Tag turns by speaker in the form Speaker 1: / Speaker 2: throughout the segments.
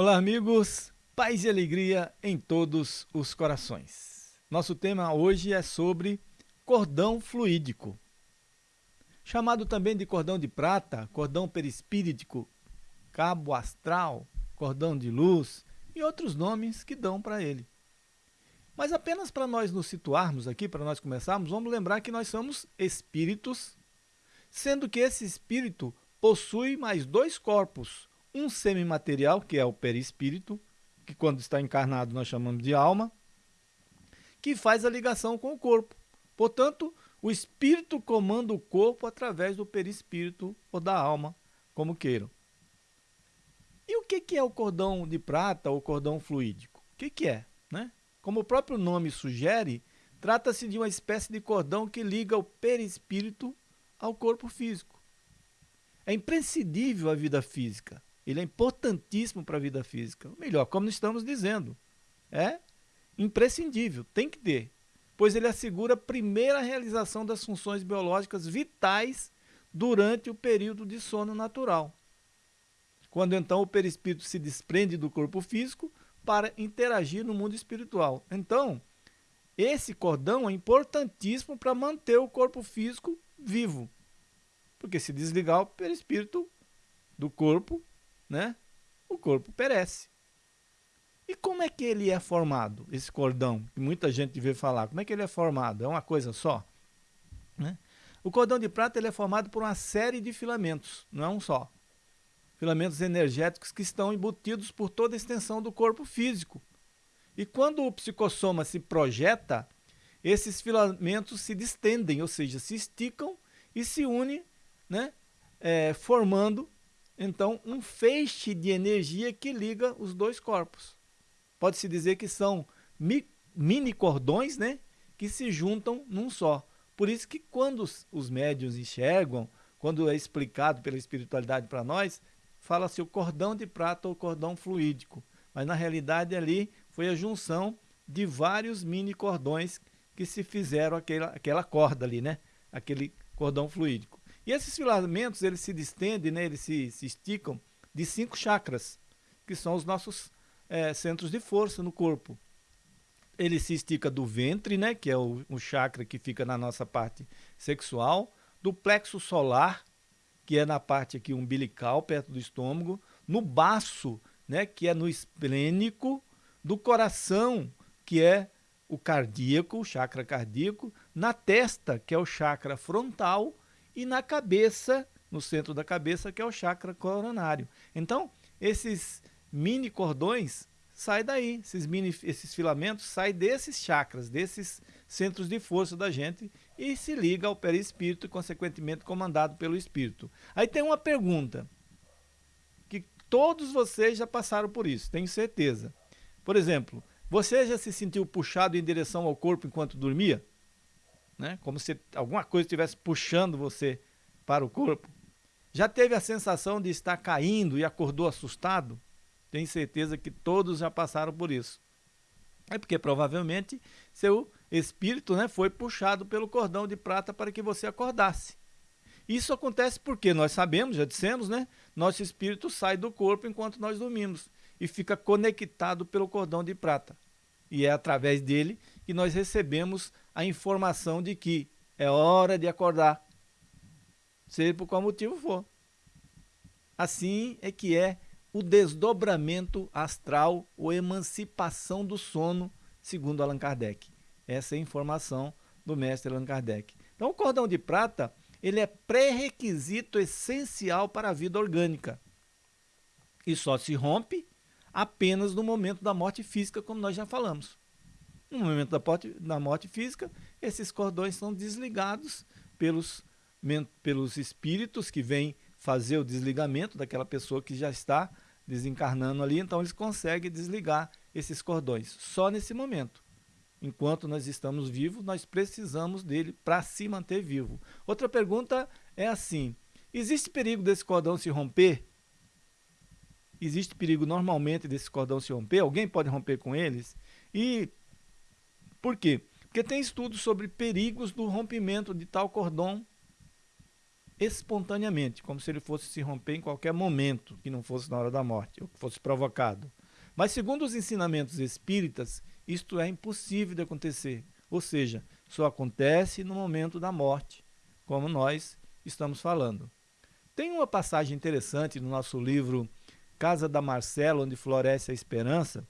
Speaker 1: Olá, amigos, paz e alegria em todos os corações. Nosso tema hoje é sobre cordão fluídico, chamado também de cordão de prata, cordão perispíritico, cabo astral, cordão de luz e outros nomes que dão para ele. Mas apenas para nós nos situarmos aqui, para nós começarmos, vamos lembrar que nós somos espíritos, sendo que esse espírito possui mais dois corpos, um semimaterial, que é o perispírito, que quando está encarnado nós chamamos de alma, que faz a ligação com o corpo. Portanto, o espírito comanda o corpo através do perispírito ou da alma, como queiram. E o que é o cordão de prata ou cordão fluídico? O que é? Né? Como o próprio nome sugere, trata-se de uma espécie de cordão que liga o perispírito ao corpo físico. É imprescindível a vida física. Ele é importantíssimo para a vida física. Melhor, como estamos dizendo, é imprescindível, tem que ter, pois ele assegura a primeira realização das funções biológicas vitais durante o período de sono natural. Quando então o perispírito se desprende do corpo físico para interagir no mundo espiritual. Então, esse cordão é importantíssimo para manter o corpo físico vivo. Porque se desligar o perispírito do corpo, né, o corpo perece. E como é que ele é formado, esse cordão, que muita gente vê falar? Como é que ele é formado? É uma coisa só? Né? O cordão de prata ele é formado por uma série de filamentos, não é um só. Filamentos energéticos que estão embutidos por toda a extensão do corpo físico. E quando o psicossoma se projeta, esses filamentos se distendem, ou seja, se esticam e se unem, né, é, formando então um feixe de energia que liga os dois corpos. Pode-se dizer que são mi mini cordões né, que se juntam num só. Por isso que quando os, os médios enxergam, quando é explicado pela espiritualidade para nós, fala-se o cordão de prata ou cordão fluídico. Mas na realidade ali foi a junção de vários mini cordões que se fizeram aquela, aquela corda ali, né? Aquele cordão fluídico. E esses filamentos, eles se distendem, né, eles se, se esticam de cinco chakras, que são os nossos é, centros de força no corpo. Ele se estica do ventre, né, que é o, o chakra que fica na nossa parte sexual, do plexo solar, que é na parte aqui umbilical, perto do estômago, no baço, né, que é no esplênico, do coração, que é o cardíaco, o chakra cardíaco, na testa, que é o chakra frontal, e na cabeça, no centro da cabeça, que é o chakra coronário. Então, esses mini cordões saem daí, esses, mini, esses filamentos saem desses chakras, desses centros de força da gente e se liga ao perispírito e, consequentemente, comandado pelo espírito. Aí tem uma pergunta, que todos vocês já passaram por isso, tenho certeza. Por exemplo, você já se sentiu puxado em direção ao corpo enquanto dormia? Né? como se alguma coisa estivesse puxando você para o corpo. Já teve a sensação de estar caindo e acordou assustado? Tenho certeza que todos já passaram por isso. É porque provavelmente seu espírito né, foi puxado pelo cordão de prata para que você acordasse. Isso acontece porque nós sabemos, já dissemos, né? Nosso espírito sai do corpo enquanto nós dormimos e fica conectado pelo cordão de prata. E é através dele que nós recebemos a informação de que é hora de acordar, seja por qual motivo for. Assim é que é o desdobramento astral ou emancipação do sono, segundo Allan Kardec. Essa é a informação do mestre Allan Kardec. Então, o cordão de prata ele é pré-requisito essencial para a vida orgânica e só se rompe apenas no momento da morte física, como nós já falamos. No momento da morte, da morte física, esses cordões são desligados pelos, pelos espíritos que vêm fazer o desligamento daquela pessoa que já está desencarnando ali, então eles conseguem desligar esses cordões, só nesse momento. Enquanto nós estamos vivos, nós precisamos dele para se manter vivo. Outra pergunta é assim, existe perigo desse cordão se romper? existe perigo normalmente desse cordão se romper, alguém pode romper com eles. E por quê? Porque tem estudos sobre perigos do rompimento de tal cordão espontaneamente, como se ele fosse se romper em qualquer momento, que não fosse na hora da morte, ou que fosse provocado. Mas, segundo os ensinamentos espíritas, isto é impossível de acontecer, ou seja, só acontece no momento da morte, como nós estamos falando. Tem uma passagem interessante no nosso livro Casa da Marcela, onde floresce a esperança,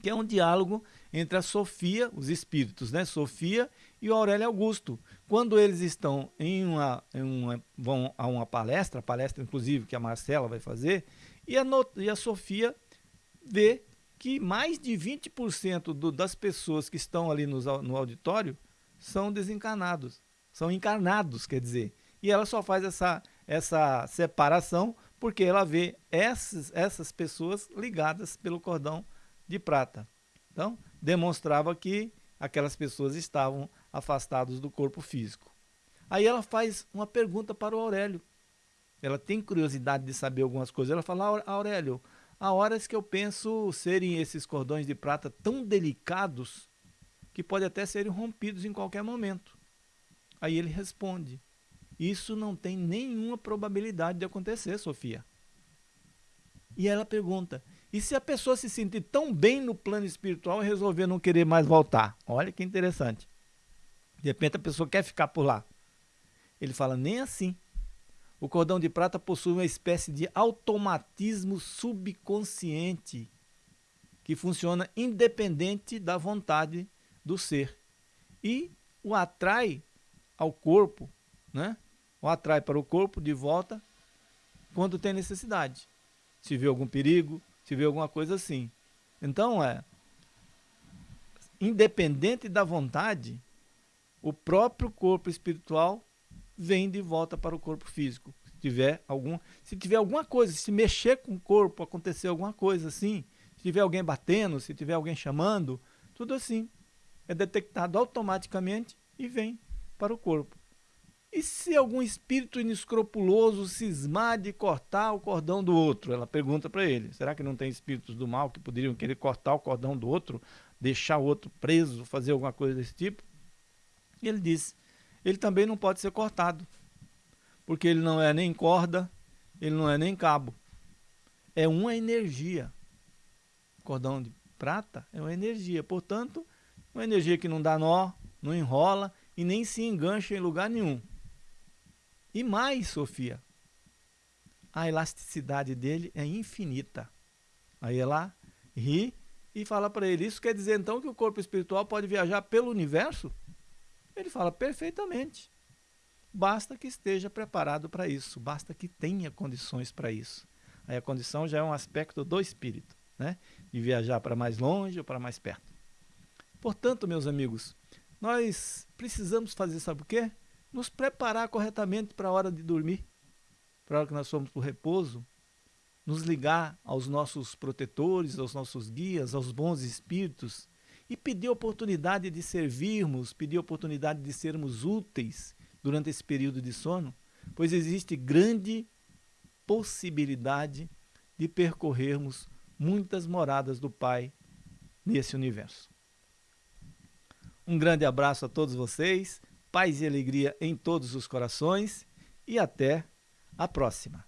Speaker 1: que é um diálogo entre a Sofia, os espíritos, né? Sofia e o Aurélio Augusto. Quando eles estão em uma, em uma vão a uma palestra, palestra inclusive que a Marcela vai fazer, e a, e a Sofia vê que mais de 20% do, das pessoas que estão ali no, no auditório são desencarnados, são encarnados, quer dizer. E ela só faz essa, essa separação porque ela vê essas, essas pessoas ligadas pelo cordão de prata. Então, demonstrava que aquelas pessoas estavam afastadas do corpo físico. Aí ela faz uma pergunta para o Aurélio. Ela tem curiosidade de saber algumas coisas. Ela fala, Aurélio, há horas que eu penso serem esses cordões de prata tão delicados que podem até serem rompidos em qualquer momento. Aí ele responde, isso não tem nenhuma probabilidade de acontecer, Sofia. E ela pergunta: e se a pessoa se sentir tão bem no plano espiritual e resolver não querer mais voltar? Olha que interessante. De repente a pessoa quer ficar por lá. Ele fala: nem assim. O cordão de prata possui uma espécie de automatismo subconsciente que funciona independente da vontade do ser e o atrai ao corpo, né? O atrai para o corpo de volta quando tem necessidade. Se vê algum perigo, se vê alguma coisa assim. Então, é independente da vontade, o próprio corpo espiritual vem de volta para o corpo físico. Se tiver algum, se tiver alguma coisa, se mexer com o corpo, acontecer alguma coisa assim, se tiver alguém batendo, se tiver alguém chamando, tudo assim é detectado automaticamente e vem para o corpo. E se algum espírito inescrupuloso cismar de cortar o cordão do outro? Ela pergunta para ele. Será que não tem espíritos do mal que poderiam querer cortar o cordão do outro, deixar o outro preso, fazer alguma coisa desse tipo? E ele diz: ele também não pode ser cortado, porque ele não é nem corda, ele não é nem cabo. É uma energia. cordão de prata é uma energia, portanto, uma energia que não dá nó, não enrola e nem se engancha em lugar nenhum. E mais, Sofia, a elasticidade dele é infinita. Aí ela ri e fala para ele: Isso quer dizer então que o corpo espiritual pode viajar pelo universo? Ele fala: Perfeitamente. Basta que esteja preparado para isso, basta que tenha condições para isso. Aí a condição já é um aspecto do espírito, né? De viajar para mais longe ou para mais perto. Portanto, meus amigos, nós precisamos fazer, sabe o quê? Nos preparar corretamente para a hora de dormir, para a hora que nós formos para o repouso, nos ligar aos nossos protetores, aos nossos guias, aos bons espíritos e pedir oportunidade de servirmos, pedir oportunidade de sermos úteis durante esse período de sono, pois existe grande possibilidade de percorrermos muitas moradas do Pai nesse universo. Um grande abraço a todos vocês paz e alegria em todos os corações e até a próxima.